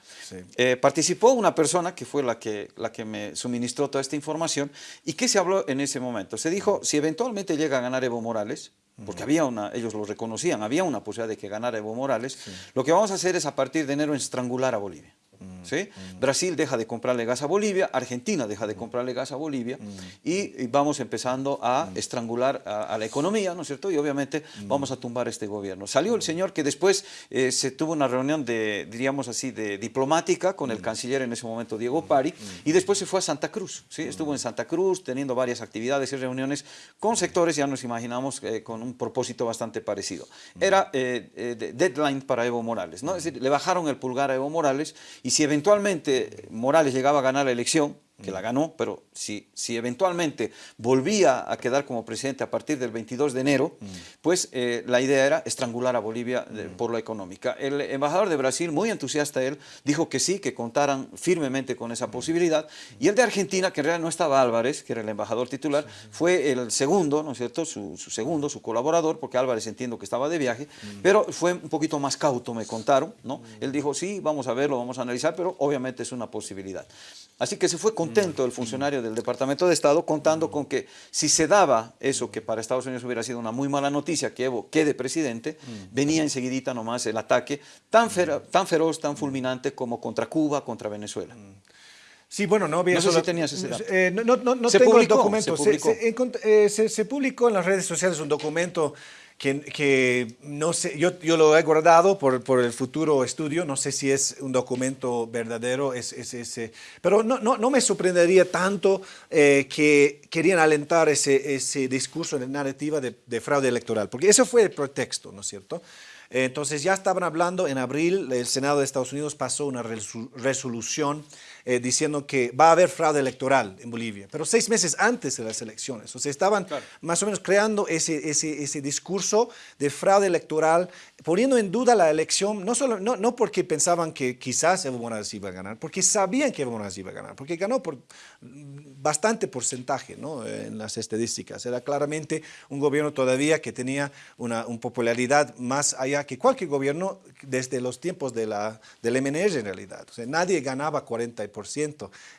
Eh, participó una persona que fue la que, la que me suministró toda esta información, y ¿qué se habló en ese momento? Se dijo, si eventualmente llega a ganar Evo Morales, porque había una, ellos lo reconocían, había una posibilidad de que ganara Evo Morales, lo que vamos a hacer es a partir de enero estrangular a Bolivia. ¿Sí? Brasil deja de comprarle gas a Bolivia, Argentina deja de comprarle gas a Bolivia y, vamos empezando a estrangular a, la economía, ¿no es cierto? Y obviamente vamos a tumbar este gobierno. Salió el señor que después eh, se tuvo una reunión de, diríamos así, de diplomática con el canciller en ese momento, Diego Pari, y después se fue a Santa Cruz, ¿sí? Estuvo en Santa Cruz teniendo varias actividades y reuniones con sectores, ya nos imaginamos, eh, con un propósito bastante parecido. Era eh, deadline para Evo Morales, ¿no? Es decir, le bajaron el pulgar a Evo Morales y si eventualmente Morales llegaba a ganar la elección, que la ganó, pero si, si eventualmente volvía a quedar como presidente a partir del 22 de enero, pues eh, la idea era estrangular a Bolivia por la económica. El embajador de Brasil, muy entusiasta él, dijo que sí, que contaran firmemente con esa posibilidad, y el de Argentina, que en realidad no estaba Álvarez, que era el embajador titular, fue el segundo, ¿no es cierto?, su, segundo, su colaborador, porque Álvarez entiendo que estaba de viaje, pero fue un poquito más cauto, me contaron, ¿no? Él dijo, sí, vamos a verlo, vamos a analizar, pero obviamente es una posibilidad. Así que se fue contento el funcionario del Departamento de Estado contando con que si se daba eso que para Estados Unidos hubiera sido una muy mala noticia, que Evo quede presidente, venía enseguidita nomás el ataque tan, tan feroz, tan fulminante como contra Cuba, contra Venezuela. Sí, bueno, no había... No sé si tenías ese dato. Eh, no, no, no tengo publicó, el documento. Se publicó. Se, se, publicó en las redes sociales un documento que, no sé, yo, yo, lo he guardado por, por, el futuro estudio, no sé si es un documento verdadero, es, ese, pero no, no, no, me sorprendería tanto eh, que querían alentar ese, ese discurso de narrativa de, de fraude electoral, porque eso fue el pretexto, ¿no es cierto? Entonces ya estaban hablando, en abril el Senado de Estados Unidos pasó una resolución eh, diciendo que va a haber fraude electoral en Bolivia, pero seis meses antes de las elecciones. O sea, estaban más o menos creando ese, ese, ese, discurso de fraude electoral, poniendo en duda la elección, no, solo, no, no porque pensaban que quizás Evo Morales iba a ganar, porque sabían que Evo Morales iba a ganar, porque ganó por bastante porcentaje ¿no? en las estadísticas. Era claramente un gobierno todavía que tenía una, una popularidad más allá que cualquier gobierno desde los tiempos de la, del MNR en realidad. O sea, nadie ganaba 40%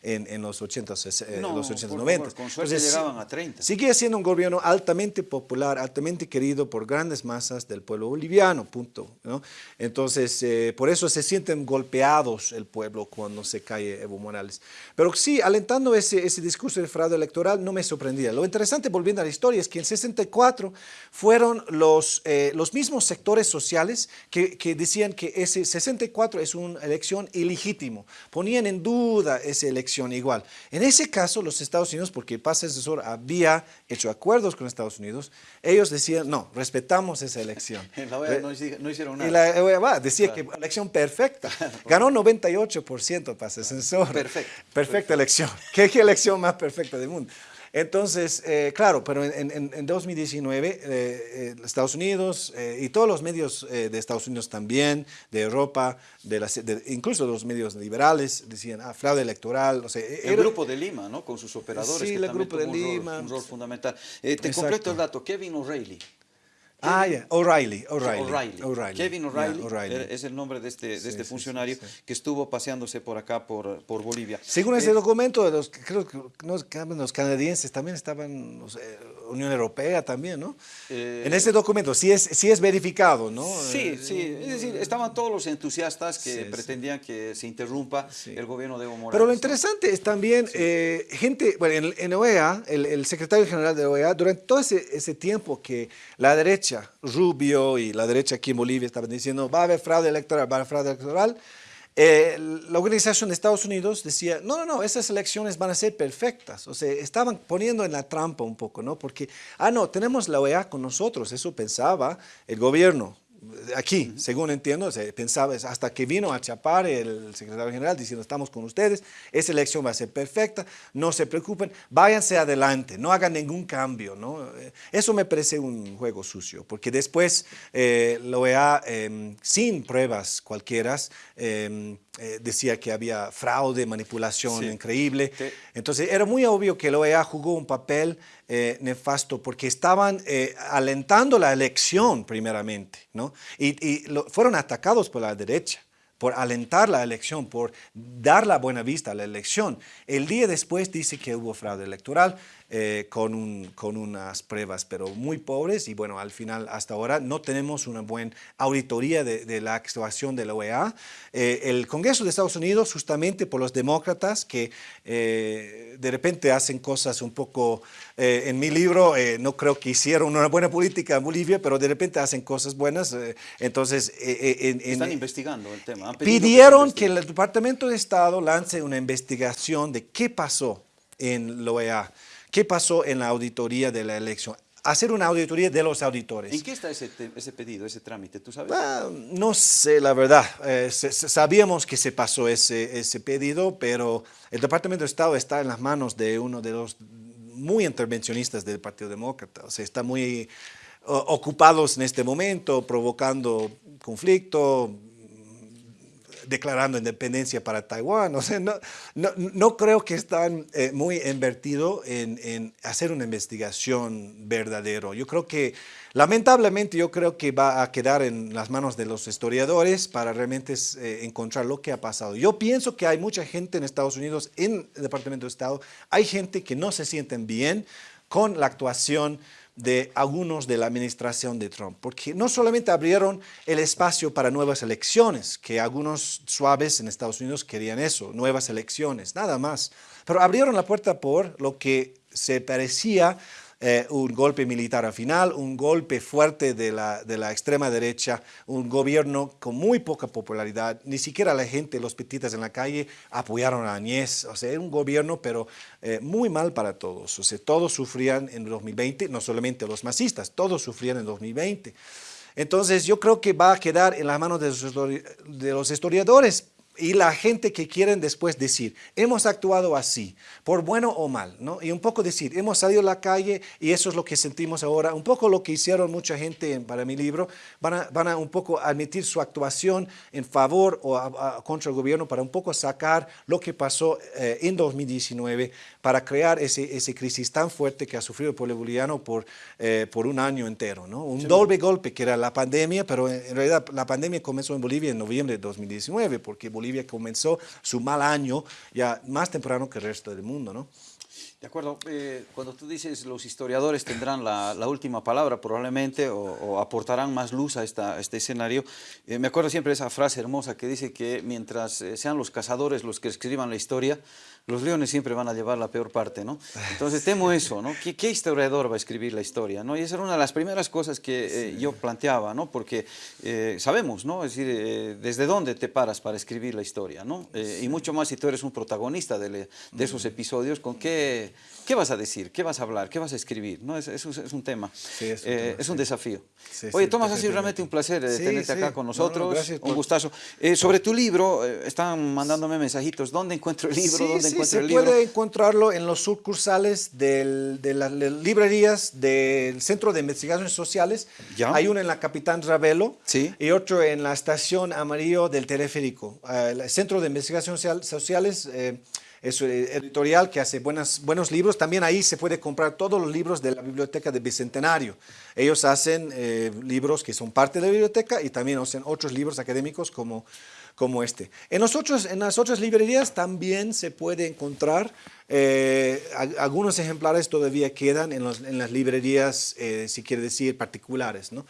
en, en los 80, eh, los 80 90. con suerte llegaban a 30. Sigue siendo un gobierno altamente popular, altamente querido por grandes masas del pueblo boliviano, punto. ¿no? Entonces, eh, por eso se sienten golpeados el pueblo cuando se cae Evo Morales. Pero sí, alentando ese, ese discurso de fraude electoral, no me sorprendía. Lo interesante, volviendo a la historia, es que en 64 fueron los, eh, los mismos sectores sociales que, que decían que ese 64 es una elección ilegítimo. Ponían en duda esa elección igual. En ese caso, los Estados Unidos, porque Paz Asesor había hecho acuerdos con Estados Unidos, ellos decían, no, respetamos esa elección. La OEA no, hicieron nada. Y la OEA decía que elección perfecta. Ganó 98% Paz Asesor. Perfecto. Perfecta elección. ¿Qué, ¿Qué elección más perfecta del mundo? Entonces, eh, claro, pero en, 2019 eh, eh, Estados Unidos y todos los medios de Estados Unidos también, de Europa, de, incluso los medios liberales, decían, ah, fraude electoral. O sea, el Grupo de Lima, ¿no? Con sus operadores. Sí, que el Grupo de Lima. Un rol, fundamental. te completo el dato, Kevin O'Reilly. Ah, ya, O'Reilly, O'Reilly. Kevin O'Reilly es el nombre de este, de este funcionario que estuvo paseándose por acá, por, por Bolivia. Según ese eh, documento, los, creo que los canadienses también estaban, Unión Europea también, ¿no? Eh, en ese documento, sí es, sí es verificado, ¿no? Sí, eh, sí, es decir, estaban todos los entusiastas que pretendían que se interrumpa el gobierno de Evo Morales. Pero lo interesante es también, gente, bueno, en, OEA, el, el, secretario general de OEA, durante todo ese, ese tiempo que la derecha Rubio y la derecha aquí en Bolivia estaban diciendo va a haber fraude electoral, va a haber fraude electoral. Eh, la organización de Estados Unidos decía, no, no, no, esas elecciones van a ser perfectas. O sea, estaban poniendo en la trampa un poco, ¿no? Porque, ah, no, tenemos la OEA con nosotros, eso pensaba el gobierno aquí, según entiendo, se pensaba, hasta que vino a Chapar el secretario general diciendo, estamos con ustedes, esa elección va a ser perfecta, no se preocupen, váyanse adelante, no hagan ningún cambio. ¿no? Eh, eso me parece un juego sucio, porque después eh, la OEA, em, sin pruebas cualquiera, em, eh, decía que había fraude, manipulación increíble. Entonces era muy obvio que la OEA jugó un papel eh, nefasto porque estaban eh, alentando la elección primeramente, ¿no? Y, fueron atacados por la derecha por alentar la elección, por dar la buena vista a la elección. El día después dice que hubo fraude electoral. Eh, con, un, con unas pruebas, pero muy pobres y bueno, al final hasta ahora no tenemos una buena auditoría de, la actuación de la OEA. Eh, el Congreso de Estados Unidos, justamente por los demócratas que eh, de repente hacen cosas un poco, en mi libro no creo que hicieron una buena política en Bolivia, pero de repente hacen cosas buenas, entonces... Están investigando el tema. Pidieron que, que el Departamento de Estado lance una investigación de qué pasó en la OEA. ¿Qué pasó en la auditoría de la elección? hacer una auditoría de los auditores. ¿En qué está ese, ese pedido, ese trámite? ¿Tú sabes? Ah, no sé, la verdad. Eh, sabíamos que se pasó ese, ese pedido, pero el Departamento de Estado está en las manos de uno de los muy intervencionistas del Partido Demócrata. O sea, está muy ocupados en este momento, provocando conflicto, declarando independencia para Taiwán. O sea, no, no, creo que están eh, muy invertidos en, hacer una investigación verdadera. Yo creo que, lamentablemente, yo creo que va a quedar en las manos de los historiadores para realmente eh, encontrar lo que ha pasado. Yo pienso que hay mucha gente en Estados Unidos, en el Departamento de Estado, hay gente que no se sienten bien con la actuación de algunos de la administración de Trump, porque no solamente abrieron el espacio para nuevas elecciones, que algunos suaves en Estados Unidos querían eso, nuevas elecciones, nada más, pero abrieron la puerta por lo que se parecía eh, un golpe militar al final, un golpe fuerte de la, de la extrema derecha, un gobierno con muy poca popularidad, ni siquiera la gente, los petitas en la calle apoyaron a Añez, o sea, era un gobierno pero eh, muy mal para todos, o sea, todos sufrían en 2020, no solamente los masistas, todos sufrían en 2020. Entonces yo creo que va a quedar en las manos de los historiadores y la gente que quieren después decir, hemos actuado así, por bueno o mal, ¿no? Y un poco decir, hemos salido a la calle y eso es lo que sentimos ahora, un poco lo que hicieron mucha gente para mi libro, van a, van a un poco admitir su actuación en favor o contra el gobierno para un poco sacar lo que pasó eh, en 2019 para crear ese, ese crisis tan fuerte que ha sufrido el pueblo boliviano por, eh, por un año entero, ¿no? Un doble golpe que era la pandemia, pero en realidad la pandemia comenzó en Bolivia en noviembre de 2019 porque Bolivia comenzó su mal año ya más temprano que el resto del mundo, ¿no? De acuerdo, eh, cuando tú dices los historiadores tendrán la, última palabra probablemente o, aportarán más luz a, esta, este escenario, eh, me acuerdo siempre de esa frase hermosa que dice que mientras eh, sean los cazadores los que escriban la historia, los leones siempre van a llevar la peor parte, ¿no? Entonces temo eso, ¿no? ¿Qué, historiador va a escribir la historia, no? Y esa era una de las primeras cosas que yo planteaba, ¿no? Porque sabemos, ¿no? Es decir, desde dónde te paras para escribir la historia, ¿no? Y mucho más si tú eres un protagonista de, de esos episodios, ¿con qué ¿qué vas a decir? ¿Qué vas a hablar? ¿Qué vas a escribir? ¿No? Es, es, un tema, es, un, eh, desafío. Oye, Tomás, ha sido realmente un placer eh, tenerte acá con nosotros, un gustazo. Eh, sobre tu libro, están mandándome mensajitos, ¿dónde encuentro el libro? ¿Dónde el libro? puede encontrarlo en los sucursales de las librerías del Centro de Investigaciones Sociales. Hay uno en la Capitán Ravelo y otro en la Estación Amarillo del Teleférico. el Centro de Investigaciones Sociales es un editorial que hace buenas, buenos libros. También ahí se puede comprar todos los libros de la Biblioteca de Bicentenario. Ellos hacen eh, libros que son parte de la biblioteca y también hacen otros libros académicos como, como este. En, las otras librerías también se puede encontrar, eh, algunos ejemplares todavía quedan en, en las librerías, eh, si quiere decir, particulares. ¿no?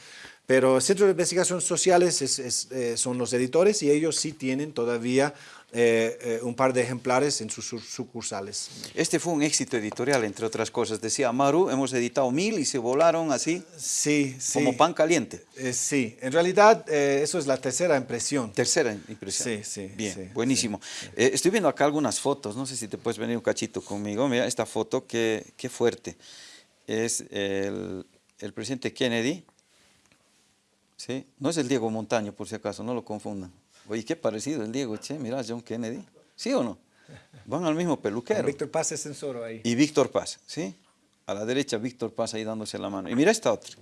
Pero Centro de Investigaciones Sociales es, son los editores y ellos sí tienen todavía eh, eh, un par de ejemplares en sus sucursales. Este fue un éxito editorial, entre otras cosas. Decía Maru, hemos editado mil y se volaron así, sí, sí. como pan caliente. Eh, sí, en realidad eso es la tercera impresión. Tercera impresión. Sí, sí. Bien, buenísimo. estoy viendo acá algunas fotos, no sé si te puedes venir un cachito conmigo. Mira esta foto, qué, qué fuerte. Es el, el presidente Kennedy. ¿Sí? No es el Diego Montaño, por si acaso, no lo confundan. Oye, qué parecido el Diego, che, mira, John Kennedy. ¿Sí o no? Van al mismo peluquero. Víctor Paz es censoro ahí. Y Víctor Paz, ¿sí? A la derecha Víctor Paz ahí dándose la mano. Y mira esta otra.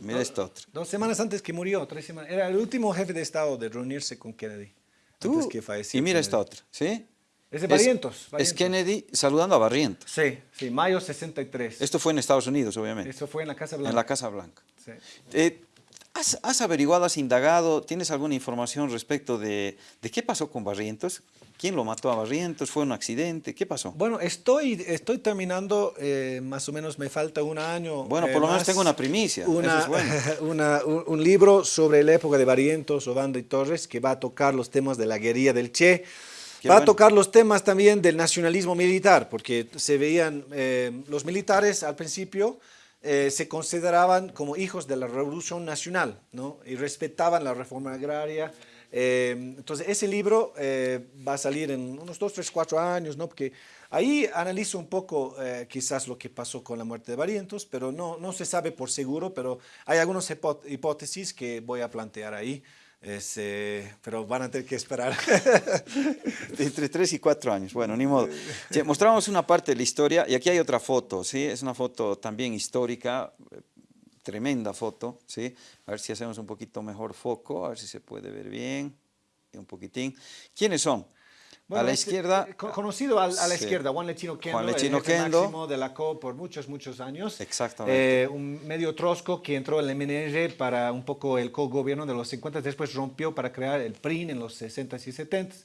Mira esta otra. Dos semanas antes que murió, tres semanas. Era el último jefe de Estado de reunirse con Kennedy. ¿Tú? Antes que falleció. Y mira esta otra, ¿sí? Es de Barrientos, Es Kennedy saludando a Barrientos. Sí, sí, mayo 63. Esto fue en Estados Unidos, obviamente. Esto fue en la Casa Blanca. En la Casa Blanca. Sí. Eh, ¿Has, averiguado, has indagado, tienes alguna información respecto de, de, qué pasó con Barrientos? ¿Quién lo mató a Barrientos? ¿Fue un accidente? ¿Qué pasó? Bueno, estoy, estoy terminando, eh, más o menos me falta un año. Bueno, por lo eh, menos tengo una primicia. Una, un, libro sobre la época de Barrientos, Obando y Torres, que va a tocar los temas de la guerrilla del Che. va a tocar los temas también del nacionalismo militar, porque se veían eh, los militares al principio eh, se consideraban como hijos de la Revolución Nacional ¿no? y respetaban la reforma agraria, Eh, entonces, ese libro eh, va a salir en unos dos, tres, cuatro años, ¿no? Porque ahí analizo un poco eh, quizás lo que pasó con la muerte de Barrientos, pero no, no se sabe por seguro, pero hay algunas hipótesis que voy a plantear ahí. Pero van a tener que esperar. Entre tres y cuatro años, bueno, ni modo. mostramos una parte de la historia y aquí hay otra foto, ¿sí? Es una foto también histórica, tremenda foto, ¿sí? A ver si hacemos un poquito mejor foco, a ver si se puede ver bien, un poquitín. ¿Quiénes son? A la izquierda. Eh, conocido a, la izquierda, Juan Lechino Kendo, Juan Lechino el máximo de la CO por muchos, muchos años. Exactamente. Eh, un medio trosco que entró en el MNR para un poco el co-gobierno de los 50, después rompió para crear el PRIN en los 60s y 70s.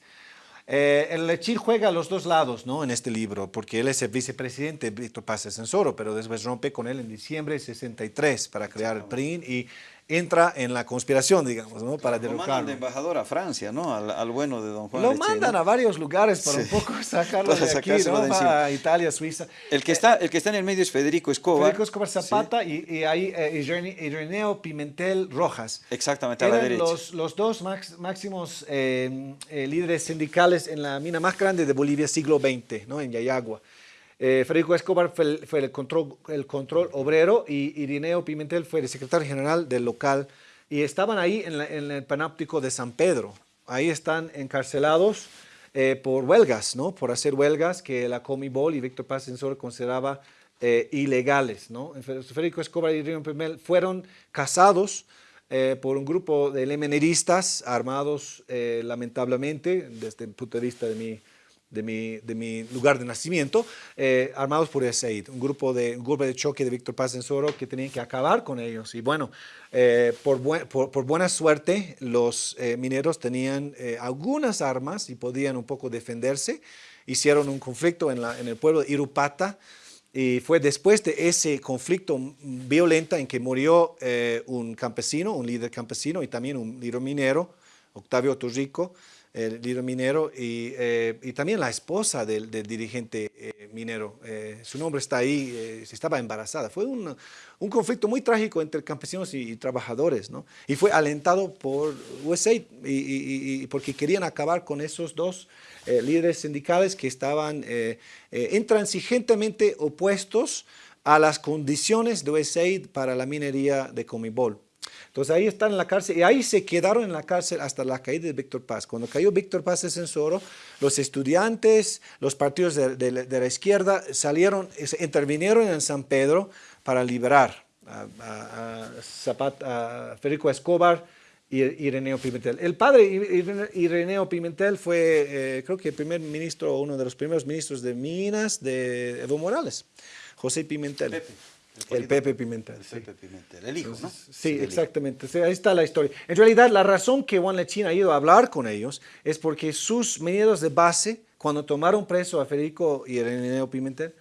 Eh, el Lechín juega a los dos lados ¿no? en este libro, porque él es el vicepresidente de Víctor Paz Censoro, pero después rompe con él en diciembre de 63 para crear el PRIN y entra en la conspiración, digamos, ¿no? para derrocarlo. Lo mandan de embajador a Francia, ¿no? Al, bueno de don Juan Lo mandan a varios lugares para un poco sacarlo de aquí, ¿no? a Italia, Suiza. El que, está, el que está en el medio es Federico Escobar. Federico Escobar Zapata y, ahí eh, Ireneo Pimentel Rojas. Exactamente, a la derecha. Los, los dos máximos eh, eh, líderes sindicales en la mina más grande de Bolivia siglo XX, ¿no? En Yayagua. Eh, Federico Escobar fue, el, control, el control obrero y Irineo Pimentel fue el secretario general del local y estaban ahí en, el panáptico de San Pedro. Ahí están encarcelados eh, por huelgas, ¿no? Por hacer huelgas que la Comibol y Víctor Paz Censor consideraba eh, ilegales, ¿no? Federico Escobar y Irineo Pimentel fueron casados por un grupo de lemeneristas armados lamentablemente desde el punto de vista de mi de mi, de mi lugar de nacimiento, eh, armados por el un grupo de, un grupo de choque de Víctor Paz Soro que tenían que acabar con ellos. Y bueno, eh, por, por, buena suerte, los eh, mineros tenían algunas armas y podían un poco defenderse. Hicieron un conflicto en, la, en el pueblo de Irupata, y fue después de ese conflicto violento en que murió un campesino, un líder campesino y también un líder minero, Octavio Torrico, el líder minero, y, eh, y, también la esposa del, dirigente eh, minero. Eh, su nombre está ahí, estaba embarazada. Fue un, un, conflicto muy trágico entre campesinos y, trabajadores, ¿no? Y fue alentado por USAID, y, porque querían acabar con esos dos líderes sindicales que estaban intransigentemente opuestos a las condiciones de USAID para la minería de Comibol. Entonces ahí están en la cárcel y ahí se quedaron en la cárcel hasta la caída de Víctor Paz. Cuando cayó Víctor Paz de Censoro, los estudiantes, los partidos de, la izquierda salieron, intervinieron en San Pedro para liberar a, Federico Escobar y Ireneo Pimentel. El padre Ireneo Pimentel fue, eh, creo que el primer ministro, uno de los primeros ministros de Minas de Evo Morales, José Pimentel. El, Pepe Pimentel. El Pepe Pimentel, el hijo, ¿no? Sí, exactamente. Ahí está la historia. En realidad, la razón que Juan Lechín ha ido a hablar con ellos es porque sus mineros de base, cuando tomaron preso a Federico y Ireneo Pimentel,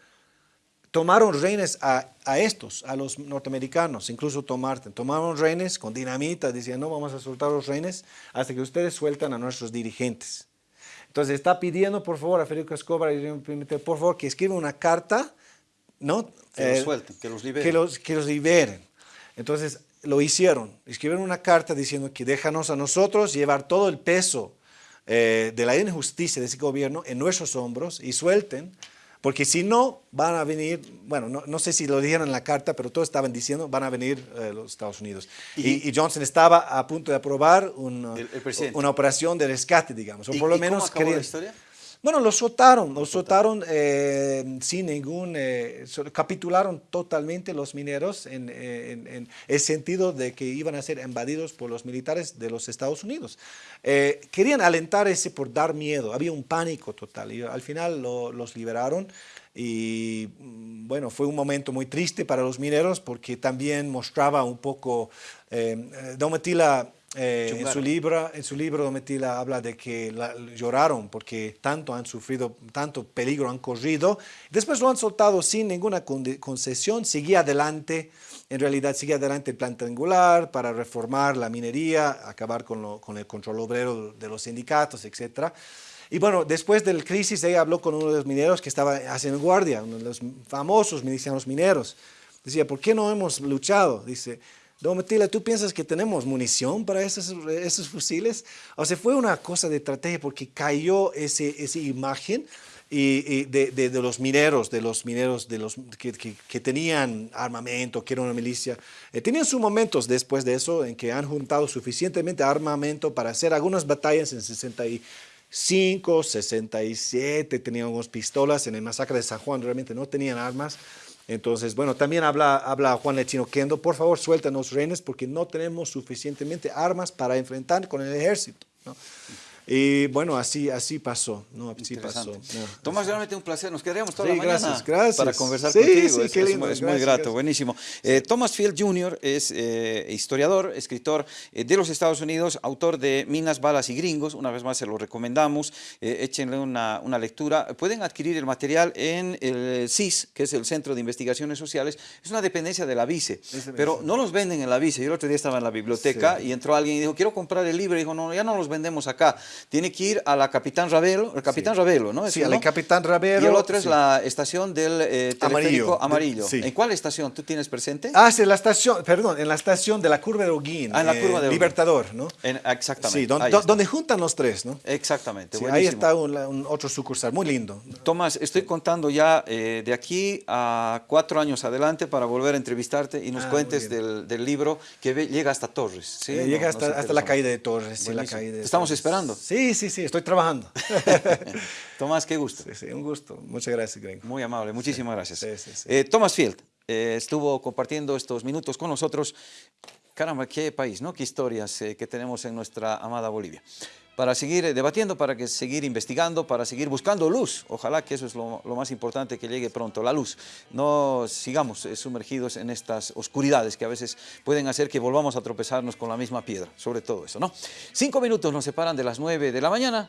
tomaron rehenes a, estos, a los norteamericanos, incluso Tomarte. Tomaron rehenes con dinamita, decían, no vamos a soltar los rehenes hasta que ustedes sueltan a nuestros dirigentes. Entonces está pidiendo, por favor, a Federico Escobar y Ireneo Pimentel, por favor, que escriba una carta ¿no? Que los eh, suelten, que los liberen. Que los, liberen. Entonces lo hicieron, escribieron una carta diciendo que déjanos a nosotros llevar todo el peso eh, de la injusticia de ese gobierno en nuestros hombros y suelten, porque si no, van a venir, bueno, no, sé si lo dijeron en la carta, pero todos estaban diciendo, van a venir eh, los Estados Unidos. Y, Johnson estaba a punto de aprobar una operación de rescate, digamos, o por lo menos... ¿cómo acabó la historia? Bueno, los soltaron, los soltaron eh, sin ningún, eh, capitularon totalmente los mineros en, el sentido de que iban a ser invadidos por los militares de los Estados Unidos. Eh, querían alentar ese por dar miedo, había un pánico total y al final los liberaron y mm, bueno, fue un momento muy triste para los mineros porque también mostraba un poco, Domitila eh, en, su libro, en su libro Domitila habla de que lloraron porque tanto han sufrido, tanto peligro han corrido. Después lo han soltado sin ninguna concesión, seguía adelante, en realidad seguía adelante el plan triangular para reformar la minería, acabar con, con el control obrero de los sindicatos, etc. Y bueno, después del crisis ella habló con uno de los mineros que estaba haciendo guardia, uno de los famosos milicianos mineros. Decía, ¿por qué no hemos luchado? Dice, Domitila, ¿tú piensas que tenemos munición para esos, fusiles? O sea, fue una cosa de estrategia porque cayó ese, esa imagen y, de, los mineros, de los mineros de los que, que, tenían armamento, que era una milicia. Eh, tenían sus momentos después de eso en que han juntado suficientemente armamento para hacer algunas batallas en 65, 67, tenían unas pistolas, en el masacre de San Juan realmente no tenían armas. Entonces, bueno, también habla, habla Juan Lechino Kendo, por favor suéltanos rehenes porque no tenemos suficientemente armas para enfrentar con el ejército. ¿no? Y bueno, así, así pasó, ¿no? Así pasó. Tomás, realmente un placer. Nos quedaríamos toda la mañana gracias, para conversar contigo. es, muy grato, buenísimo. Eh, Thomas Field Jr. es eh, historiador, escritor eh, de los Estados Unidos, autor de Minas, Balas y Gringos. Una vez más se lo recomendamos. échenle una, una, lectura. Pueden adquirir el material en el CIS, que es el Centro de Investigaciones Sociales. Es una dependencia de la VICE, pero no los venden en la VICE. Yo el otro día estaba en la biblioteca y entró alguien y dijo, quiero comprar el libro. Y dijo, no, ya no los vendemos acá tiene que ir a la Capitán Ravelo, el Capitán Ravelo, ¿no? Sí, a la Capitán Ravelo. Y el otro es la estación del eh, teleférico amarillo. ¿En cuál estación tú tienes presente? Ah, sí, la estación, perdón, en la estación de la Curva de Oguín. Ah, en la Curva de Oguín. Libertador, ¿no? exactamente. Sí, donde, juntan los tres, ¿no? Exactamente, sí, Ahí está un, otro sucursal, muy lindo. Tomás, estoy contando ya eh, de aquí a cuatro años adelante para volver a entrevistarte y nos ah, cuentes del, del, libro que llega hasta Torres. ¿sí? Eh, llega hasta, hasta la caída de Torres. Sí, la caída de estamos esperando. Sí, sí, sí, estoy trabajando. Tomás, qué gusto. Sí, sí, un gusto. Muchas gracias, Greg. Muy amable, muchísimas gracias. Eh, Tomás Field eh, estuvo compartiendo estos minutos con nosotros. Caramba, qué país, ¿no? Qué historias eh, que tenemos en nuestra amada Bolivia para seguir eh, debatiendo, para que seguir investigando, para seguir buscando luz. Ojalá que eso es lo, más importante, que llegue pronto la luz. No sigamos eh, sumergidos en estas oscuridades que a veces pueden hacer que volvamos a tropezarnos con la misma piedra, sobre todo eso, ¿no? Cinco minutos nos separan de las nueve de la mañana.